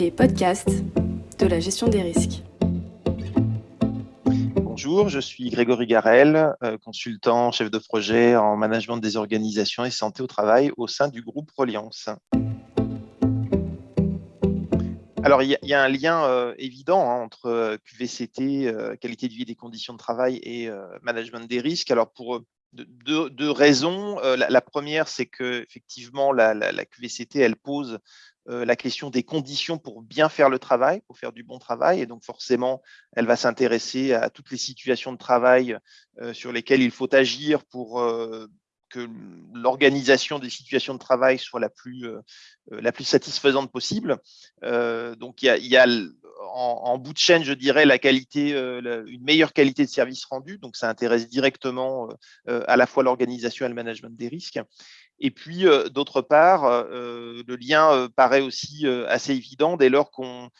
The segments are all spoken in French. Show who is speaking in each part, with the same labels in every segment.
Speaker 1: les podcasts de la gestion des risques.
Speaker 2: Bonjour, je suis Grégory Garel, euh, consultant, chef de projet en management des organisations et santé au travail au sein du groupe Reliance. Alors, il y, a un lien euh, évident hein, entre euh, QVCT, qualité de vie des conditions de travail, et management des risques. Alors, pour deux, raisons. La, première, c'est que effectivement, la, QVCT, elle pose la question des conditions pour bien faire le travail, pour faire du bon travail. Et donc, forcément, elle va s'intéresser à toutes les situations de travail euh, sur lesquelles il faut agir pour euh, que l'organisation des situations de travail soit la plus, la plus satisfaisante possible. donc, il y a, en, bout de chaîne, je dirais, la qualité, une meilleure qualité de service rendu. Donc, ça intéresse directement à la fois l'organisation et le management des risques. Et puis, euh, d'autre part, euh, le lien euh, paraît aussi assez évident dès lors qu'on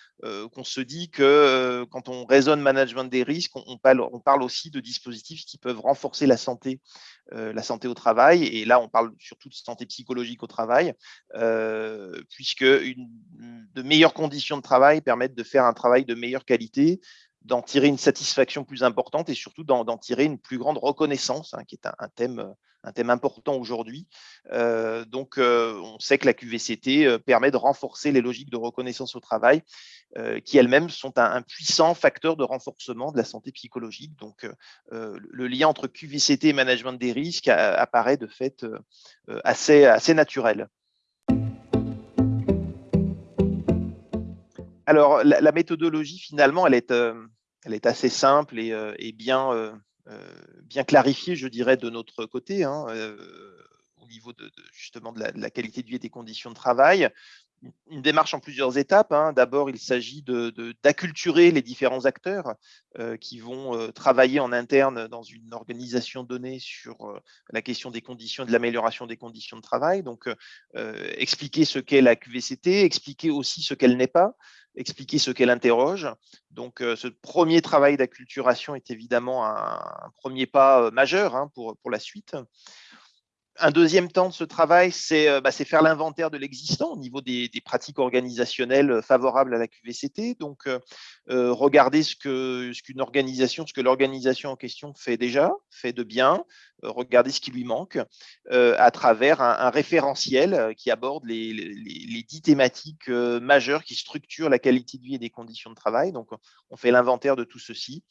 Speaker 2: se dit que quand on raisonne management des risques, on, parle, aussi de dispositifs qui peuvent renforcer la santé, la santé au travail. Et là, on parle surtout de santé psychologique au travail, puisque de meilleures conditions de travail permettent de faire un travail de meilleure qualité, d'en tirer une satisfaction plus importante et surtout d'en tirer une plus grande reconnaissance, hein, qui est un, thème, un thème important aujourd'hui. Euh, donc, euh, on sait que la QVCT euh, permet de renforcer les logiques de reconnaissance au travail, qui elles-mêmes sont un, puissant facteur de renforcement de la santé psychologique. Donc, le lien entre QVCT et management des risques apparaît de fait assez, assez naturel. Alors, la, méthodologie, finalement, elle est, elle est assez simple et, bien, bien clarifiée, je dirais, de notre côté, hein, au niveau de, justement de la, qualité de vie et des conditions de travail une démarche en plusieurs étapes. Hein. D'abord, il s'agit d'acculturer les différents acteurs euh, qui vont euh, travailler en interne dans une organisation donnée sur euh, la question des conditions de l'amélioration des conditions de travail. Donc, expliquer ce qu'est la QVCT, expliquer aussi ce qu'elle n'est pas, expliquer ce qu'elle interroge. Donc, ce premier travail d'acculturation est évidemment un, premier pas majeur hein, pour, pour la suite. Un deuxième temps de ce travail, c'est euh, bah, faire l'inventaire de l'existant au niveau des, pratiques organisationnelles euh, favorables à la QVCT. Donc, euh, regarder ce que l'organisation en question fait déjà, fait de bien, regarder ce qui lui manque à travers un, référentiel qui aborde les, dix thématiques majeures qui structurent la qualité de vie et des conditions de travail. Donc, on fait l'inventaire de tout ceci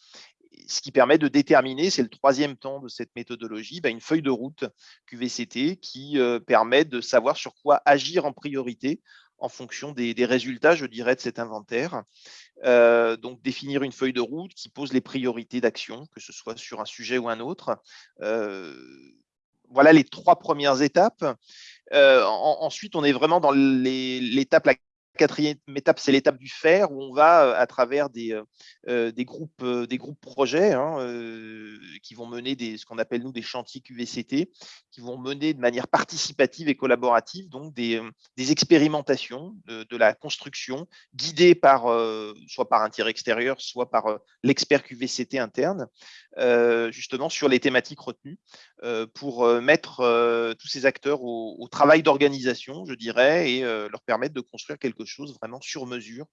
Speaker 2: ce qui permet de déterminer, c'est le troisième temps de cette méthodologie, bah, une feuille de route QVCT qui euh, permet de savoir sur quoi agir en priorité en fonction des, résultats, je dirais, de cet inventaire. Euh, donc, définir une feuille de route qui pose les priorités d'action, que ce soit sur un sujet ou un autre. Euh, voilà les trois premières étapes. ensuite, on est vraiment dans l'étape quatrième étape, c'est l'étape du faire, où on va, euh, à travers des, euh, euh, groupes, des groupes projets hein, qui vont mener des, ce qu'on appelle nous des chantiers QVCT, qui vont mener de manière participative et collaborative donc des, des expérimentations de, la construction guidées par, soit par un tiers extérieur, soit par l'expert QVCT interne, justement sur les thématiques retenues, pour mettre tous ces acteurs au, au travail d'organisation, je dirais, et leur permettre de construire quelque chose vraiment sur mesure,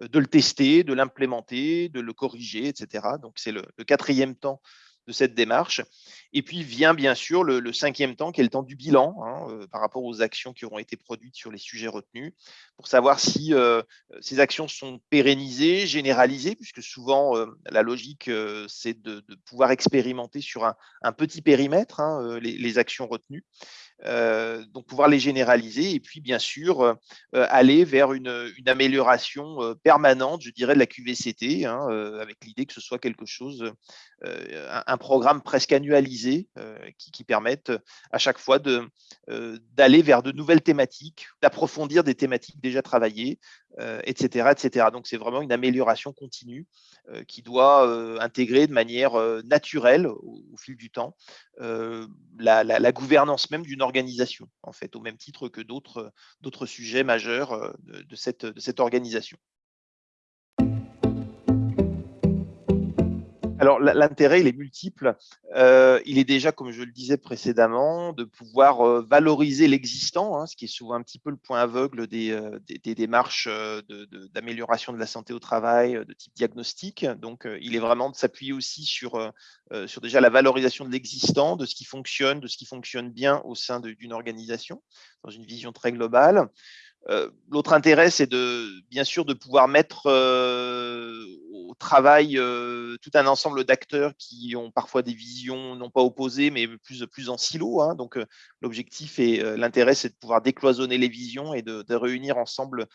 Speaker 2: de le tester, de l'implémenter, de le corriger, etc. Donc, c'est le, quatrième temps cette démarche. Et puis vient bien sûr le, cinquième temps, qui est le temps du bilan hein, par rapport aux actions qui auront été produites sur les sujets retenus, pour savoir si ces actions sont pérennisées, généralisées, puisque souvent la logique, c'est de, pouvoir expérimenter sur un, petit périmètre hein, les, actions retenues. Euh, donc pouvoir les généraliser et puis bien sûr euh, euh, aller vers une, amélioration permanente, je dirais, de la QVCT, hein, avec l'idée que ce soit quelque chose, un, programme presque annualisé qui, permette à chaque fois d'aller vers de nouvelles thématiques, d'approfondir des thématiques déjà travaillées, etc., etc. Donc c'est vraiment une amélioration continue qui doit intégrer de manière naturelle au, fil du temps la, la, gouvernance même d'une organisation, en fait, au même titre que d'autres sujets majeurs de, cette, de cette organisation. Alors l'intérêt, il est multiple. Euh, il est déjà, comme je le disais précédemment, de pouvoir euh, valoriser l'existant, hein, ce qui est souvent un petit peu le point aveugle des, euh, démarches d'amélioration de, la santé au travail de type diagnostic. Donc, il est vraiment de s'appuyer aussi sur, sur déjà la valorisation de l'existant, de ce qui fonctionne, de ce qui fonctionne bien au sein d'une organisation, dans une vision très globale. L'autre intérêt, c'est de bien sûr de pouvoir mettre au travail tout un ensemble d'acteurs qui ont parfois des visions non pas opposées, mais plus, plus en silo. Hein. Donc, l'objectif et l'intérêt, c'est de pouvoir décloisonner les visions et de, réunir ensemble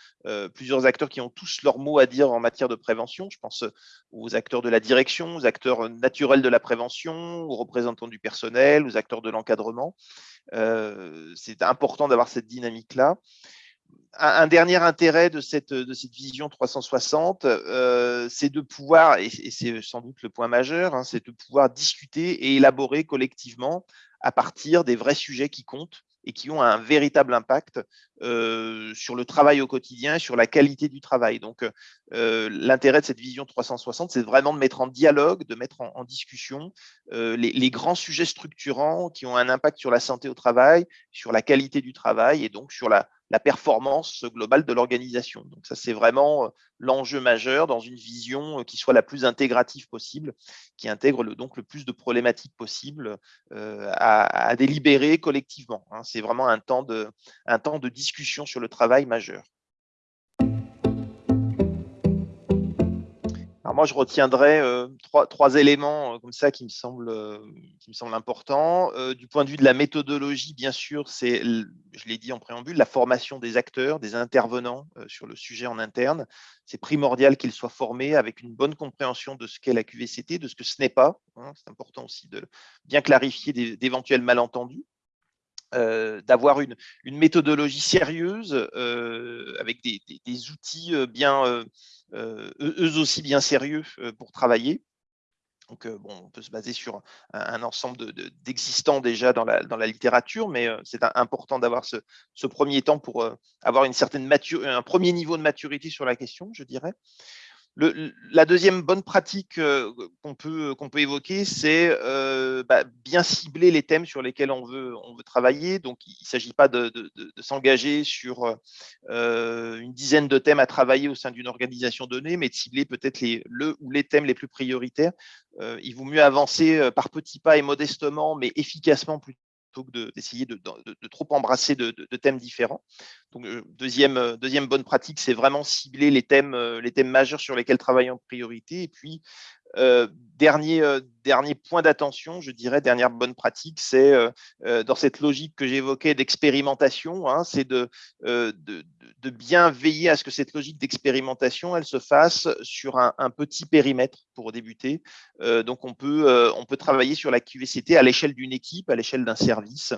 Speaker 2: plusieurs acteurs qui ont tous leur mot à dire en matière de prévention. Je pense aux acteurs de la direction, aux acteurs naturels de la prévention, aux représentants du personnel, aux acteurs de l'encadrement. c'est important d'avoir cette dynamique-là un, dernier intérêt de cette, vision 360, euh, c'est de pouvoir, et, c'est sans doute le point majeur, hein, c'est de pouvoir discuter et élaborer collectivement à partir des vrais sujets qui comptent et qui ont un véritable impact euh, sur le travail au quotidien, sur la qualité du travail. Donc, euh, l'intérêt de cette vision 360, c'est vraiment de mettre en dialogue, de mettre en, discussion les, grands sujets structurants qui ont un impact sur la santé au travail, sur la qualité du travail et donc sur la, la performance globale de l'organisation. Donc ça, c'est vraiment l'enjeu majeur dans une vision qui soit la plus intégrative possible, qui intègre le, donc le plus de problématiques possibles à, à, délibérer collectivement. Hein. C'est vraiment un temps de discussion sur le travail majeur. Moi, je retiendrai euh, trois, éléments euh, comme ça qui me semblent, euh, qui me importants. du point de vue de la méthodologie, bien sûr, c'est, je l'ai dit en préambule, la formation des acteurs, des intervenants sur le sujet en interne. C'est primordial qu'ils soient formés avec une bonne compréhension de ce qu'est la QVCT, de ce que ce n'est pas. Hein. C'est important aussi de bien clarifier d'éventuels malentendus. d'avoir une, méthodologie sérieuse avec des, des outils bien, eux aussi bien sérieux euh, pour travailler. Donc, euh, bon, on peut se baser sur un, ensemble d'existants déjà dans la, dans la, littérature, mais c'est important d'avoir ce, ce, premier temps pour avoir une certaine un premier niveau de maturité sur la question, je dirais la deuxième bonne pratique euh, qu'on peut, qu'on peut évoquer, c'est euh, bah, bien cibler les thèmes sur lesquels on veut, on veut travailler. Donc, il ne s'agit pas de, s'engager sur euh, une dizaine de thèmes à travailler au sein d'une organisation donnée, mais de cibler peut-être les, le ou les thèmes les plus prioritaires. il vaut mieux avancer par petits pas et modestement, mais efficacement plutôt que d'essayer de, trop embrasser de, thèmes différents. Donc, euh, deuxième, euh, deuxième bonne pratique, c'est vraiment cibler les thèmes, euh, les thèmes majeurs sur lesquels travailler en priorité. Et puis, dernier, dernier point d'attention, je dirais, dernière bonne pratique, c'est dans cette logique que j'évoquais d'expérimentation, hein, c'est de, de, bien veiller à ce que cette logique d'expérimentation, elle se fasse sur un, petit périmètre pour débuter. donc, on peut, on peut travailler sur la QVCT à l'échelle d'une équipe, à l'échelle d'un service,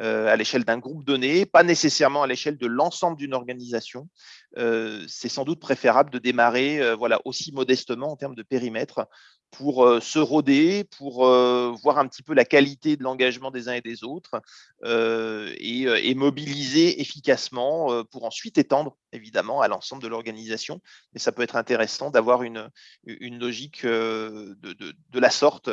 Speaker 2: à l'échelle d'un groupe donné, pas nécessairement à l'échelle de l'ensemble d'une organisation. c'est sans doute préférable de démarrer voilà, aussi modestement en termes de périmètre pour euh, se roder, pour euh, voir un petit peu la qualité de l'engagement des uns et des autres euh, et, mobiliser efficacement pour ensuite étendre évidemment à l'ensemble de l'organisation. Mais ça peut être intéressant d'avoir une, une logique de, la sorte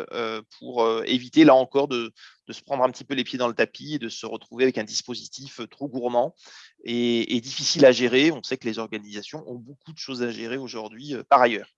Speaker 2: pour éviter là encore de, se prendre un petit peu les pieds dans le tapis et de se retrouver avec un dispositif trop gourmand et, et difficile à gérer. On sait que les organisations ont beaucoup de choses à gérer aujourd'hui par ailleurs.